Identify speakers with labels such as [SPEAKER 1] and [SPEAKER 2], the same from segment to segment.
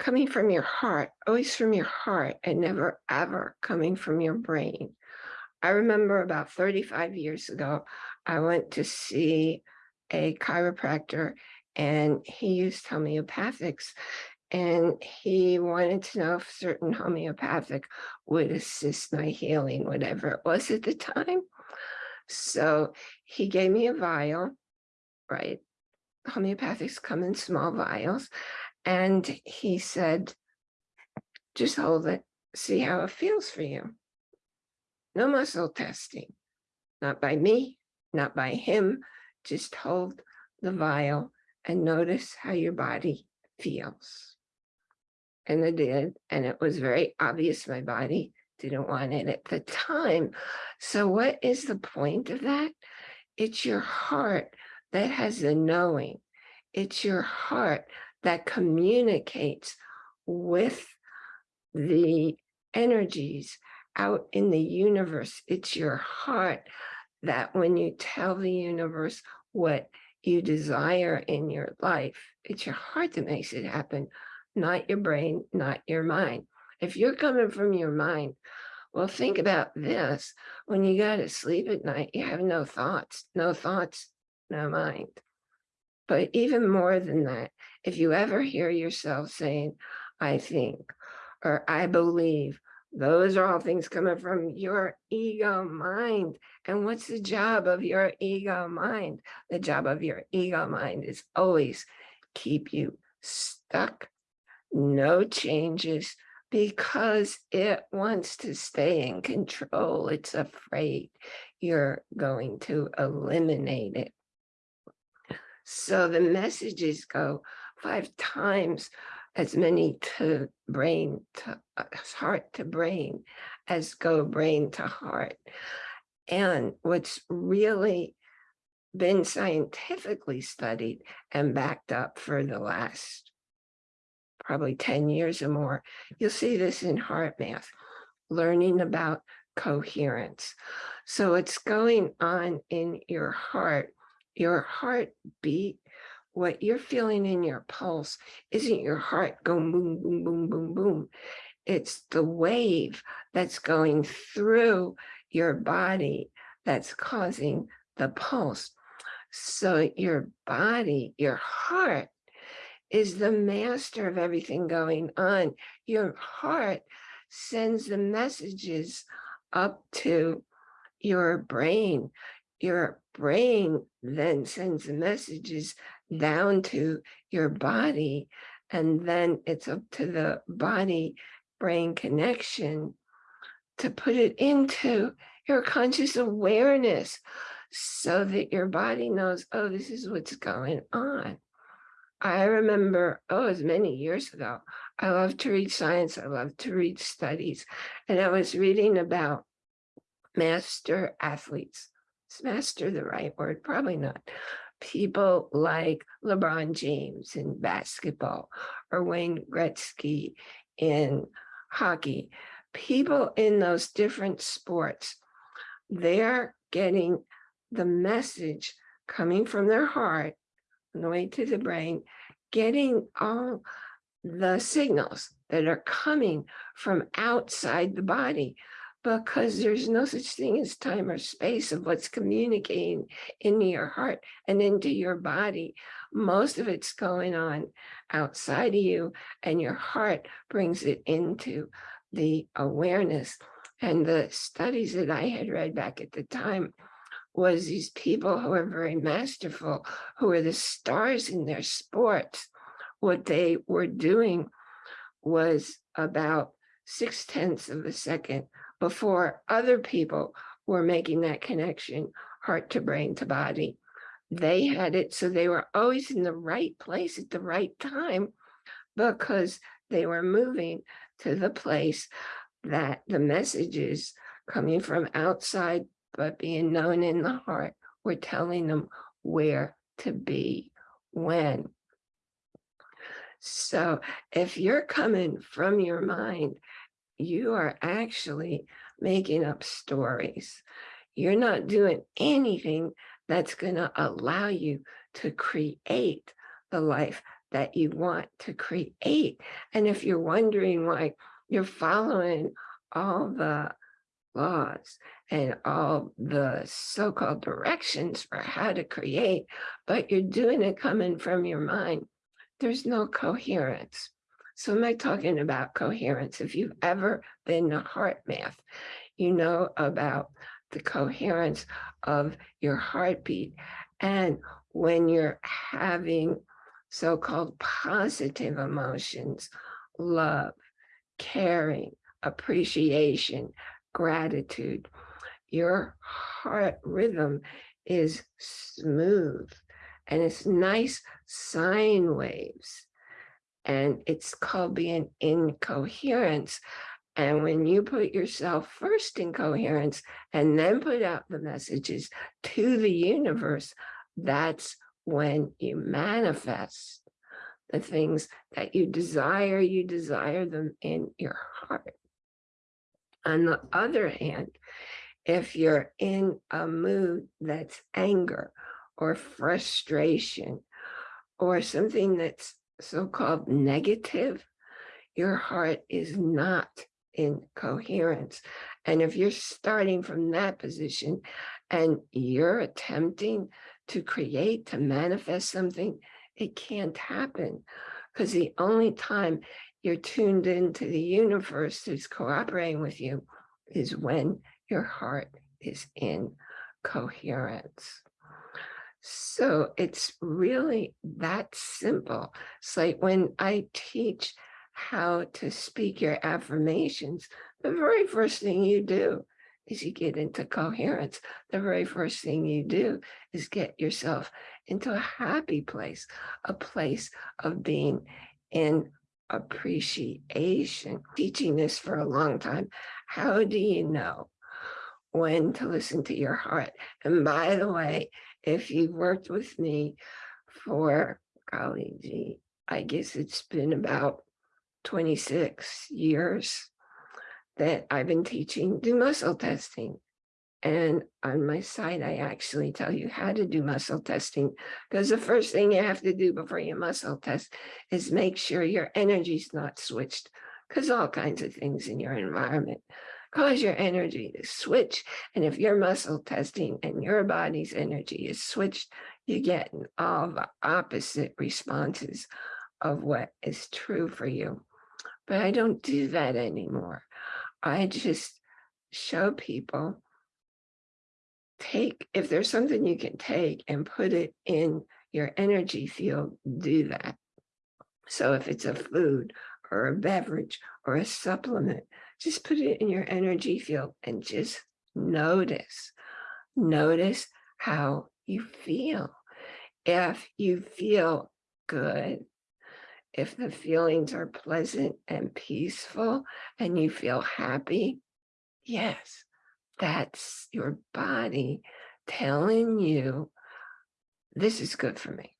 [SPEAKER 1] coming from your heart, always from your heart and never ever coming from your brain. I remember about 35 years ago, I went to see a chiropractor and he used homeopathics and he wanted to know if certain homeopathic would assist my healing, whatever it was at the time. So he gave me a vial, right? Homeopathics come in small vials. And he said, just hold it, see how it feels for you. No muscle testing, not by me, not by him, just hold the vial and notice how your body feels. And I did, and it was very obvious my body didn't want it at the time. So what is the point of that? It's your heart that has the knowing. It's your heart that communicates with the energies out in the universe. It's your heart that when you tell the universe what you desire in your life, it's your heart that makes it happen, not your brain, not your mind. If you're coming from your mind, well, think about this. When you go to sleep at night, you have no thoughts, no thoughts, no mind. But even more than that, if you ever hear yourself saying, I think, or I believe, those are all things coming from your ego mind. And what's the job of your ego mind? The job of your ego mind is always keep you stuck, no changes, because it wants to stay in control. It's afraid you're going to eliminate it. So the messages go five times as many to brain to uh, heart to brain as go brain to heart. And what's really been scientifically studied and backed up for the last probably 10 years or more, you'll see this in HeartMath, learning about coherence. So it's going on in your heart your heartbeat, what you're feeling in your pulse isn't your heart going boom, boom, boom, boom, boom. It's the wave that's going through your body that's causing the pulse. So your body, your heart is the master of everything going on. Your heart sends the messages up to your brain. Your brain then sends the messages down to your body, and then it's up to the body brain connection to put it into your conscious awareness so that your body knows, oh, this is what's going on. I remember, oh, it was many years ago. I love to read science. I love to read studies. And I was reading about master athletes is master the right word? Probably not. People like LeBron James in basketball or Wayne Gretzky in hockey, people in those different sports, they're getting the message coming from their heart on the way to the brain, getting all the signals that are coming from outside the body because there's no such thing as time or space of what's communicating into your heart and into your body. Most of it's going on outside of you and your heart brings it into the awareness. And the studies that I had read back at the time was these people who are very masterful, who are the stars in their sports. What they were doing was about six tenths of a second before other people were making that connection, heart to brain to body. They had it, so they were always in the right place at the right time because they were moving to the place that the messages coming from outside, but being known in the heart, were telling them where to be, when. So if you're coming from your mind you are actually making up stories. You're not doing anything that's going to allow you to create the life that you want to create. And if you're wondering why you're following all the laws and all the so-called directions for how to create, but you're doing it coming from your mind, there's no coherence. So am I talking about coherence? If you've ever been to HeartMath, you know about the coherence of your heartbeat. And when you're having so-called positive emotions, love, caring, appreciation, gratitude, your heart rhythm is smooth and it's nice sine waves. And it's called being in coherence. And when you put yourself first in coherence and then put out the messages to the universe, that's when you manifest the things that you desire, you desire them in your heart. On the other hand, if you're in a mood that's anger or frustration or something that's so-called negative, your heart is not in coherence. And if you're starting from that position and you're attempting to create, to manifest something, it can't happen because the only time you're tuned into the universe that's cooperating with you is when your heart is in coherence. So it's really that simple. It's like when I teach how to speak your affirmations, the very first thing you do is you get into coherence. The very first thing you do is get yourself into a happy place, a place of being in appreciation. Teaching this for a long time, how do you know when to listen to your heart? And by the way, if you've worked with me for, golly gee, I guess it's been about 26 years that I've been teaching do muscle testing. And on my site, I actually tell you how to do muscle testing because the first thing you have to do before you muscle test is make sure your energy's not switched because all kinds of things in your environment cause your energy to switch. And if you're muscle testing and your body's energy is switched, you get all the opposite responses of what is true for you. But I don't do that anymore. I just show people take, if there's something you can take and put it in your energy field, do that. So if it's a food or a beverage or a supplement, just put it in your energy field and just notice. Notice how you feel. If you feel good, if the feelings are pleasant and peaceful and you feel happy, yes, that's your body telling you this is good for me.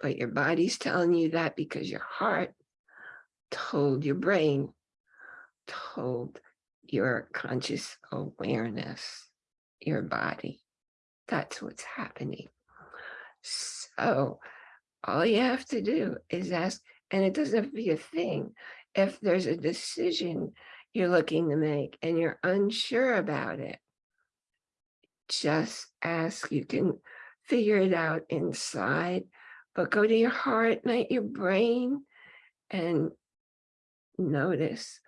[SPEAKER 1] But your body's telling you that because your heart told your brain, told your conscious awareness, your body. That's what's happening. So all you have to do is ask, and it doesn't have to be a thing. If there's a decision you're looking to make and you're unsure about it, just ask. You can figure it out inside, but go to your heart, not your brain, and notice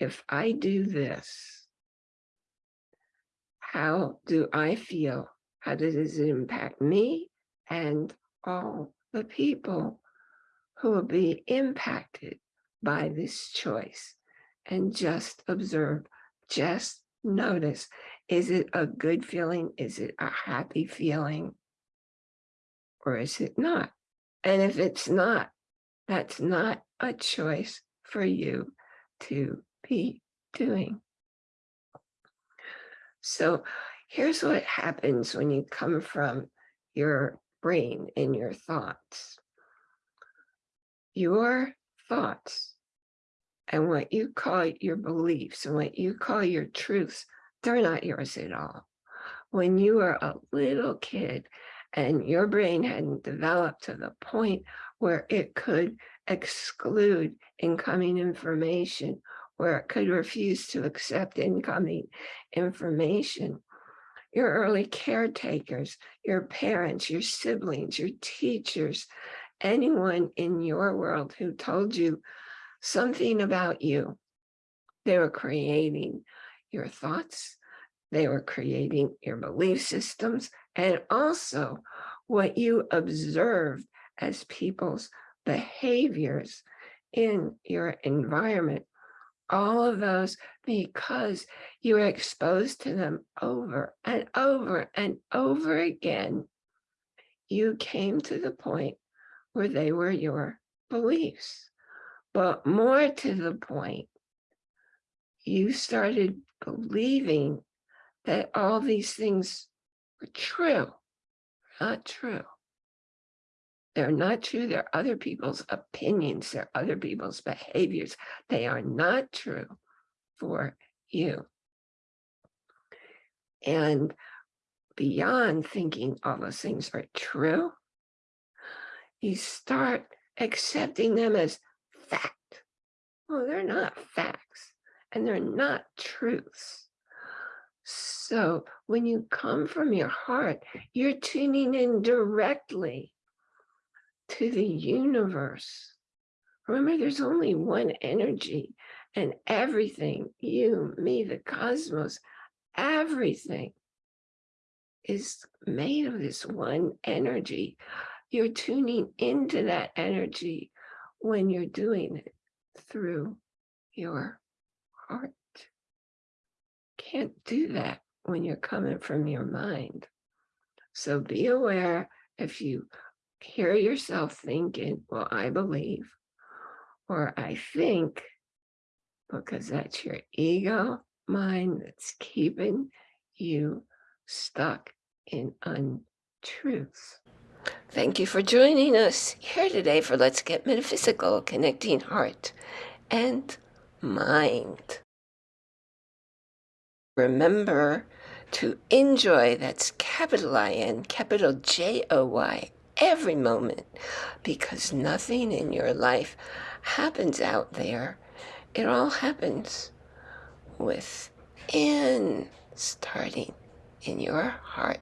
[SPEAKER 1] if I do this, how do I feel? How does it impact me and all the people who will be impacted by this choice? And just observe, just notice, is it a good feeling? Is it a happy feeling? Or is it not? And if it's not, that's not a choice for you to be doing. So here's what happens when you come from your brain and your thoughts. Your thoughts and what you call your beliefs and what you call your truths, they're not yours at all. When you were a little kid and your brain hadn't developed to the point where it could exclude incoming information, where it could refuse to accept incoming information. Your early caretakers, your parents, your siblings, your teachers, anyone in your world who told you something about you. They were creating your thoughts, they were creating your belief systems, and also what you observed as people's behaviors in your environment. All of those because you were exposed to them over and over and over again. You came to the point where they were your beliefs. But more to the point, you started believing that all these things were true, not true. They're not true. They're other people's opinions. They're other people's behaviors. They are not true for you. And beyond thinking all those things are true, you start accepting them as fact. Well, they're not facts and they're not truths. So when you come from your heart, you're tuning in directly to the universe. Remember, there's only one energy and everything, you, me, the cosmos, everything is made of this one energy. You're tuning into that energy when you're doing it through your heart. Can't do that when you're coming from your mind. So be aware if you hear yourself thinking, well, I believe, or I think, because that's your ego mind that's keeping you stuck in untruth. Thank you for joining us here today for Let's Get Metaphysical, connecting heart and mind. Remember to enjoy, that's capital I-N, capital J-O-Y, every moment, because nothing in your life happens out there. It all happens within, starting in your heart.